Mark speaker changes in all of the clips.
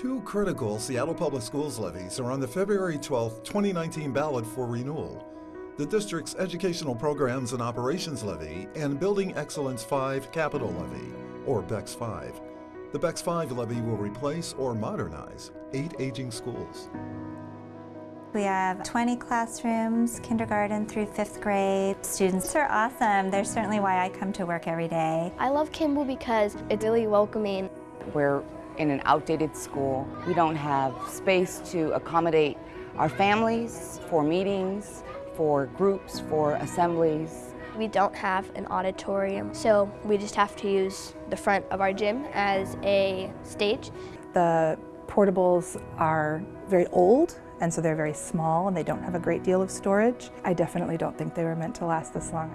Speaker 1: Two critical Seattle Public Schools levies are on the February 12, 2019 ballot for renewal. The district's Educational Programs and Operations Levy and Building Excellence 5 Capital Levy, or BEX 5. The BEX 5 levy will replace or modernize eight aging schools.
Speaker 2: We have 20 classrooms, kindergarten through fifth grade. Students are awesome. They're certainly why I come to work every day.
Speaker 3: I love Kimball because it's really welcoming.
Speaker 4: We're in an outdated school. We don't have space to accommodate our families for meetings, for groups, for assemblies.
Speaker 3: We don't have an auditorium, so we just have to use the front of our gym as a stage.
Speaker 5: The portables are very old and so they're very small and they don't have a great deal of storage. I definitely don't think they were meant to last this long.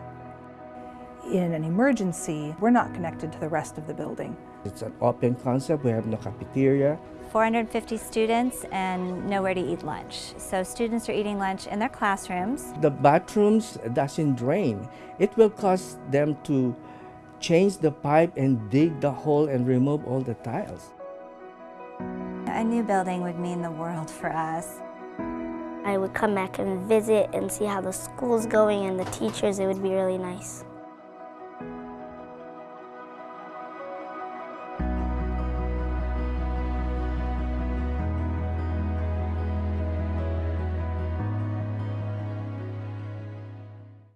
Speaker 5: In an emergency, we're not connected to the rest of the building.
Speaker 6: It's an open concept, we have no cafeteria.
Speaker 2: 450 students and nowhere to eat lunch. So students are eating lunch in their classrooms.
Speaker 6: The bathrooms doesn't drain. It will cost them to change the pipe and dig the hole and remove all the tiles.
Speaker 2: A new building would mean the world for us.
Speaker 7: I would come back and visit and see how the school's going and the teachers. It would be really nice.